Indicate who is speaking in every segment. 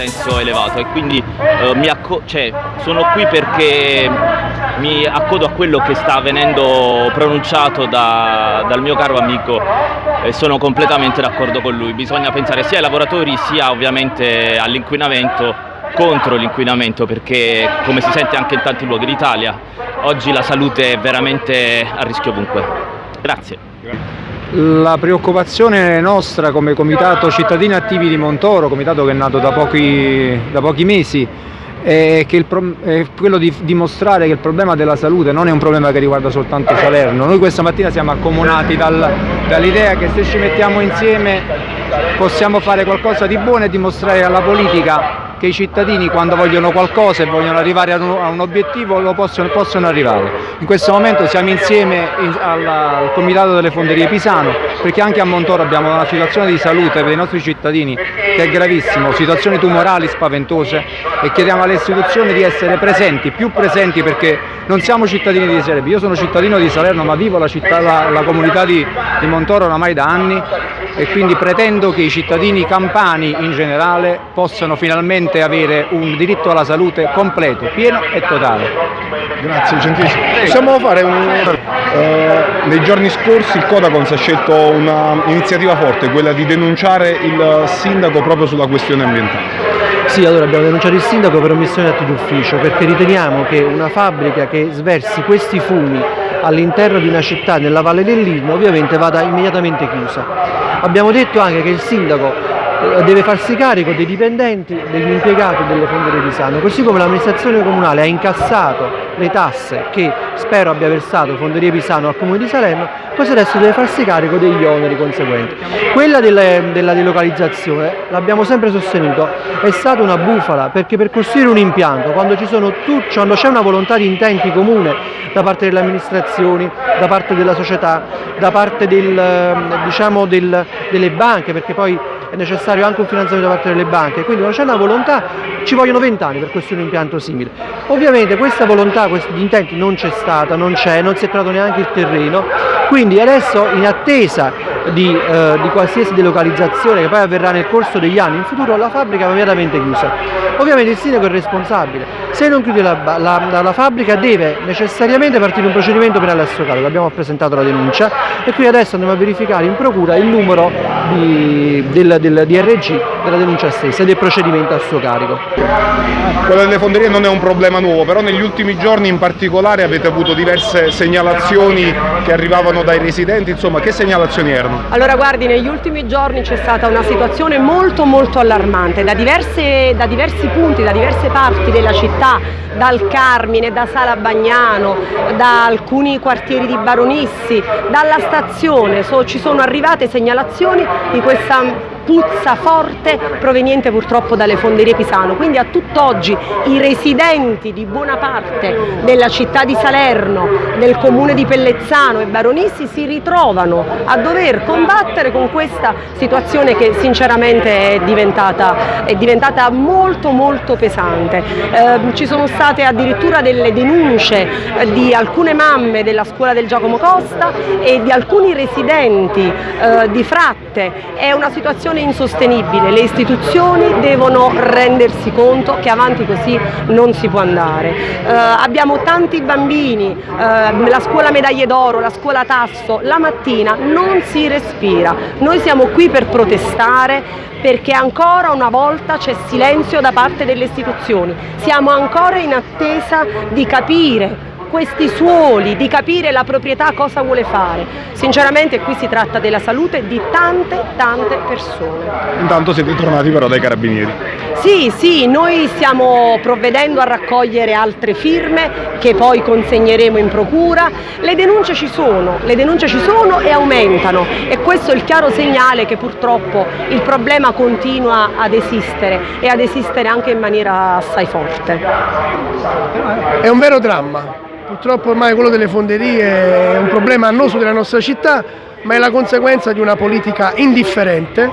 Speaker 1: consenso elevato e quindi eh, cioè, sono qui perché mi accodo a quello che sta venendo pronunciato da, dal mio caro amico e sono completamente d'accordo con lui. Bisogna pensare sia ai lavoratori sia ovviamente all'inquinamento contro l'inquinamento perché come si sente anche in tanti luoghi d'Italia oggi la salute è veramente a rischio ovunque. Grazie.
Speaker 2: La preoccupazione nostra come Comitato Cittadini Attivi di Montoro, comitato che è nato da pochi, da pochi mesi, è, il, è, quello di dimostrare che il problema della salute non è un problema che riguarda soltanto Salerno. Noi questa mattina siamo accomunati dal, dall'idea che se ci mettiamo insieme possiamo fare qualcosa di buono e dimostrare alla politica che i cittadini quando vogliono qualcosa e vogliono arrivare a un, a un obiettivo lo possono, possono, arrivare. In questo momento siamo insieme in, al, al, Comitato delle Fonderie Pisano perché anche a Montoro abbiamo una situazione di salute per i nostri cittadini che è gravissima, situazioni tumorali spaventose e chiediamo alle istituzioni di essere presenti, più presenti perché non siamo cittadini di Salerno, io sono cittadino di Salerno ma vivo la, città, la, la comunità di, di Montoro oramai da anni e quindi pretendo che i cittadini campani in generale possano finalmente avere un diritto alla salute completo, pieno e totale.
Speaker 3: Grazie gentilissimo. Possiamo fare un... Eh, nei giorni scorsi il Codacons ha scelto un'iniziativa forte, quella di denunciare il sindaco proprio sulla questione ambientale.
Speaker 4: Sì, allora abbiamo denunciato il sindaco per omissione di atti d'ufficio perché riteniamo che una fabbrica che sversi questi fumi all'interno di una città nella Valle dell'Ilmo ovviamente vada immediatamente chiusa. Abbiamo detto anche che il sindaco deve farsi carico dei dipendenti, degli impiegati delle fonderie di Sano, così come l'amministrazione comunale ha incassato le tasse che spero abbia versato Fonderie Pisano al Comune di Salerno, così adesso deve farsi carico degli oneri conseguenti. Quella delle, della delocalizzazione, l'abbiamo sempre sostenuto, è stata una bufala, perché per costruire un impianto, quando c'è una volontà di intenti comune da parte delle amministrazioni, da parte della società, da parte del, diciamo del, delle banche, perché poi è necessario anche un finanziamento da parte delle banche, quindi quando c'è una volontà ci vogliono vent'anni per costruire un impianto simile. Ovviamente questa volontà, questi intenti non c'è stata, non c'è, non si è trovato neanche il terreno, quindi adesso in attesa di, eh, di, qualsiasi delocalizzazione che poi avverrà nel corso degli anni in futuro la fabbrica va immediatamente chiusa. Ovviamente il sindaco è responsabile, se non chiude la, la, la fabbrica deve necessariamente partire un procedimento penale a suo carico, abbiamo presentato la denuncia e qui adesso andiamo a verificare in procura il numero di, del, del DRG della denuncia stessa e del procedimento a suo carico.
Speaker 3: Quello delle fonderie non è un problema nuovo, però negli ultimi giorni in particolare avete avuto diverse segnalazioni che arrivavano dai residenti, insomma che segnalazioni erano?
Speaker 5: Allora guardi, negli ultimi giorni c'è stata una situazione molto molto allarmante da, diverse, da diversi punti, da diverse parti della città, dal Carmine, da Sala Bagnano, da alcuni quartieri di Baronissi, dalla stazione, so, ci sono arrivate segnalazioni di questa puzza forte proveniente purtroppo dalle fonderie Pisano, quindi a tutt'oggi i residenti di buona parte della città di Salerno, del comune di Pellezzano e Baronissi si ritrovano a dover combattere con questa situazione che sinceramente è diventata, è diventata molto molto pesante. Eh, ci sono state addirittura delle denunce di alcune mamme della scuola del Giacomo Costa e di alcuni residenti eh, di Fratte, è una situazione insostenibile, le istituzioni devono rendersi conto che avanti così non si può andare. Eh, abbiamo tanti bambini, eh, la scuola medaglie d'oro, la scuola tasso, la mattina non si respira. Noi siamo qui per protestare perché ancora una volta c'è silenzio da parte delle istituzioni. Siamo ancora in attesa di capire questi suoli, di capire la proprietà cosa vuole fare. Sinceramente qui si tratta della salute di tante tante persone.
Speaker 3: Intanto siete tornati però dai carabinieri.
Speaker 5: Sì, sì, noi stiamo provvedendo a raccogliere altre firme che poi consegneremo in procura. Le denunce ci sono, le denunce ci sono e aumentano e questo è il chiaro segnale che purtroppo il problema continua ad esistere e ad esistere anche in maniera assai forte.
Speaker 6: È un vero dramma, Purtroppo ormai quello delle fonderie è un problema annoso della nostra città, ma è la conseguenza di una politica indifferente,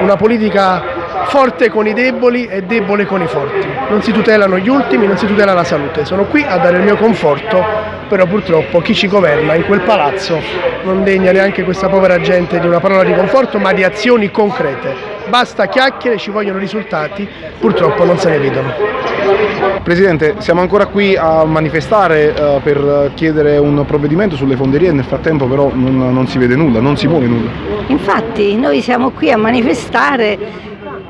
Speaker 6: una politica forte con i deboli e debole con i forti. Non si tutelano gli ultimi, non si tutela la salute. Sono qui a dare il mio conforto, però purtroppo chi ci governa in quel palazzo non degna neanche questa povera gente di una parola di conforto, ma di azioni concrete. basta chiacchiere, ci vogliono risultati, purtroppo non se ne vedono.
Speaker 3: Presidente, siamo ancora qui a manifestare eh, per chiedere un provvedimento sulle fonderie, nel frattempo però non, non si vede nulla, non si muove nulla.
Speaker 7: Infatti noi siamo qui a manifestare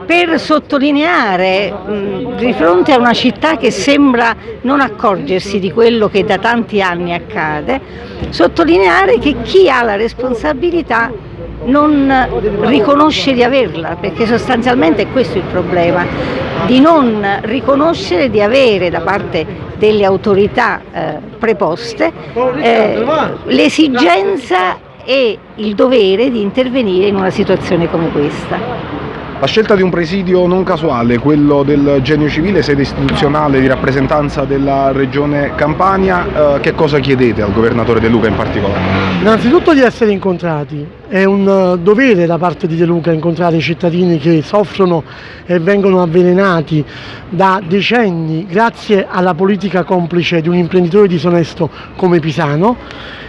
Speaker 7: per sottolineare mh, di fronte a una città che sembra non accorgersi di quello che da tanti anni accade, sottolineare che chi ha la responsabilità non riconosce di averla, perché sostanzialmente è questo il problema, di non riconoscere di avere da parte delle autorità eh, preposte eh, l'esigenza e il dovere di intervenire in una situazione come questa.
Speaker 3: La scelta di un presidio non casuale, quello del Genio Civile, sede istituzionale di rappresentanza della Regione Campania, eh, che cosa chiedete al governatore De Luca in particolare?
Speaker 8: Innanzitutto di essere incontrati, è un eh, dovere da parte di De Luca incontrare i cittadini che soffrono e vengono avvelenati da decenni grazie alla politica complice di un imprenditore disonesto come Pisano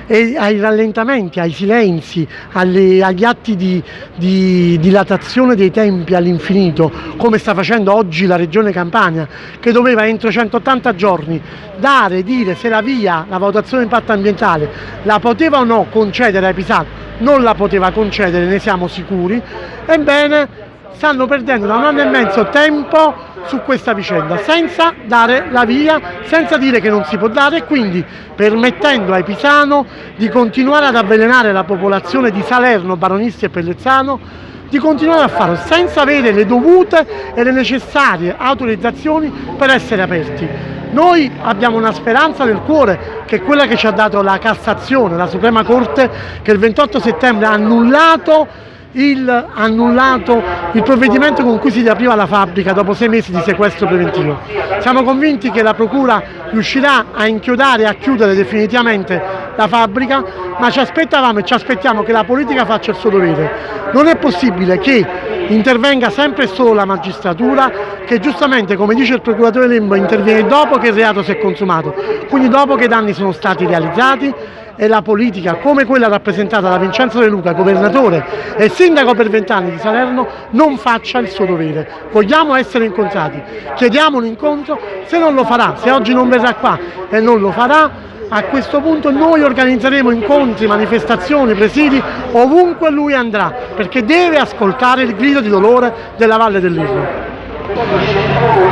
Speaker 8: e ai rallentamenti, ai silenzi, alle, agli atti di, di dilatazione dei tempi all'infinito, come sta facendo oggi la Regione Campania, che doveva entro 180 giorni dare, dire se la via, la valutazione di impatto ambientale, la poteva o no concedere ai Pisano, non la poteva concedere, ne siamo sicuri, ebbene stanno perdendo da un anno e mezzo tempo su questa vicenda senza dare la via, senza dire che non si può dare e quindi permettendo ai Pisano di continuare ad avvelenare la popolazione di Salerno, Baronisti e Pellezzano di continuare a farlo senza avere le dovute e le necessarie autorizzazioni per essere aperti. Noi abbiamo una speranza nel cuore che è quella che ci ha dato la Cassazione, la Suprema Corte che il 28 settembre ha annullato il, annullato il provvedimento con cui si riapriva la fabbrica dopo sei mesi di sequestro preventivo. Siamo convinti che la Procura riuscirà a inchiodare e a chiudere definitivamente la fabbrica, ma ci aspettavamo e ci aspettiamo che la politica faccia il suo dovere. Non è possibile che intervenga sempre solo la magistratura, che giustamente, come dice il procuratore Lembo, interviene dopo che il reato si è consumato, quindi dopo che i danni sono stati realizzati e la politica, come quella rappresentata da Vincenzo De Luca, governatore e sindaco per vent'anni di Salerno, non faccia il suo dovere. Vogliamo essere incontrati, chiediamo un incontro, se non lo farà, se oggi non verrà qua e non lo farà, a questo punto noi organizzeremo incontri, manifestazioni, presidi ovunque lui andrà, perché deve ascoltare il grido di dolore della Valle dell'Irno.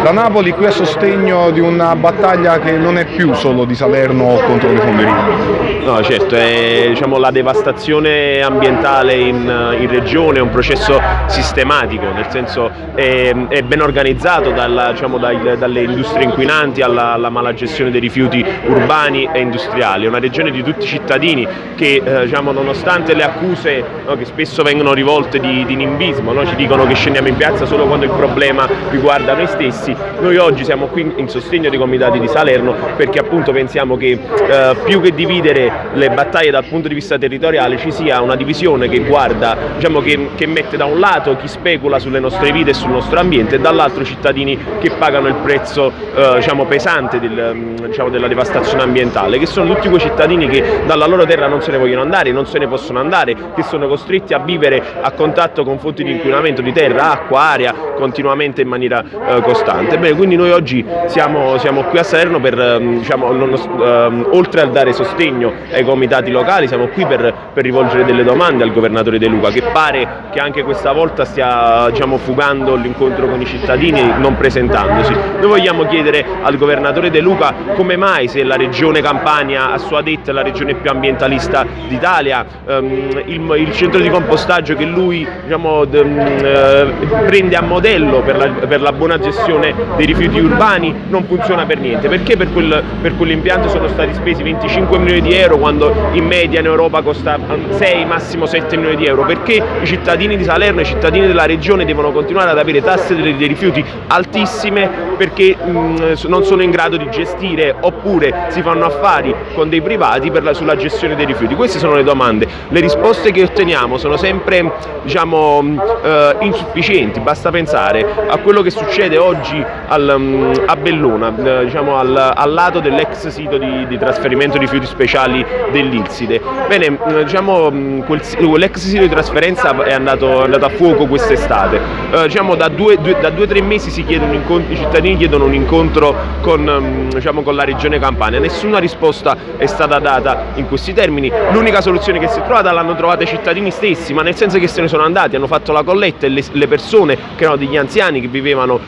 Speaker 3: La Napoli qui a sostegno di una battaglia che non è più solo di Salerno contro le fonderie.
Speaker 9: No, certo, è, diciamo, la devastazione ambientale in, in, regione è un processo sistematico, nel senso è, è ben organizzato dalla, diciamo, dai, dalle industrie inquinanti alla, alla, mala gestione dei rifiuti urbani e industriali. È una regione di tutti i cittadini che, eh, diciamo, nonostante le accuse no, che spesso vengono rivolte di, di nimbismo, no, ci dicono che scendiamo in piazza solo quando il problema riguarda noi stessi, noi oggi siamo qui in sostegno dei comitati di Salerno perché appunto pensiamo che eh, più che dividere le battaglie dal punto di vista territoriale ci sia una divisione che guarda, diciamo che, che mette da un lato chi specula sulle nostre vite e sul nostro ambiente e dall'altro cittadini che pagano il prezzo eh, diciamo, pesante del, mm, diciamo, della devastazione ambientale, che sono tutti quei cittadini che dalla loro terra non se ne vogliono andare, non se ne possono andare, che sono costretti a vivere a contatto con fonti di inquinamento di terra, acqua, aria continuamente in maniera eh, costante. Bene, quindi noi oggi siamo, siamo qui a Salerno per, ehm, diciamo, non, ehm, oltre a dare sostegno ai comitati locali, siamo qui per, per, rivolgere delle domande al governatore De Luca, che pare che anche questa volta stia diciamo, fugando l'incontro con i cittadini non presentandosi. Noi vogliamo chiedere al governatore De Luca come mai se la regione Campania a sua detta è la regione più ambientalista d'Italia, ehm, il, il, centro di compostaggio che lui diciamo, eh, prende a modello per la, per la, buona gestione dei rifiuti urbani non funziona per niente, perché per, quel, per quell'impianto sono stati spesi 25 milioni di euro quando in media in Europa costa 6, massimo 7 milioni di euro, perché i cittadini di Salerno e i cittadini della regione devono continuare ad avere tasse dei, dei rifiuti altissime perché mh, non sono in grado di gestire oppure si fanno affari con dei privati la, sulla gestione dei rifiuti. Queste sono le domande, le risposte che otteniamo sono sempre diciamo, eh, insufficienti, basta pensare a quello quello che succede oggi al, mm, a Bellona, eh, diciamo al, al, lato dell'ex sito di, di, trasferimento di rifiuti speciali dell'Ilside. Bene, mm, diciamo, mm, quel, quell'ex sito di trasferenza è andato, è andato a fuoco quest'estate. Eh, diciamo, da due o tre mesi i cittadini chiedono un incontro con, diciamo, con la regione Campania, nessuna risposta è stata data in questi termini, l'unica soluzione che si è trovata l'hanno trovata i cittadini stessi, ma nel senso che se ne sono andati, hanno fatto la colletta e le, le persone che erano degli anziani che vivevano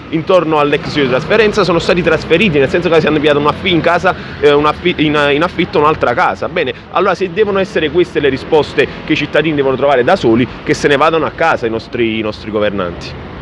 Speaker 9: intorno all'ex di trasferenza sono stati trasferiti, nel senso che si hanno inviato un in casa, eh, un in, in affitto un'altra casa. Bene, allora se devono essere queste le risposte che i cittadini devono trovare da soli, che se ne vadano a casa i nostri, i nostri governanti.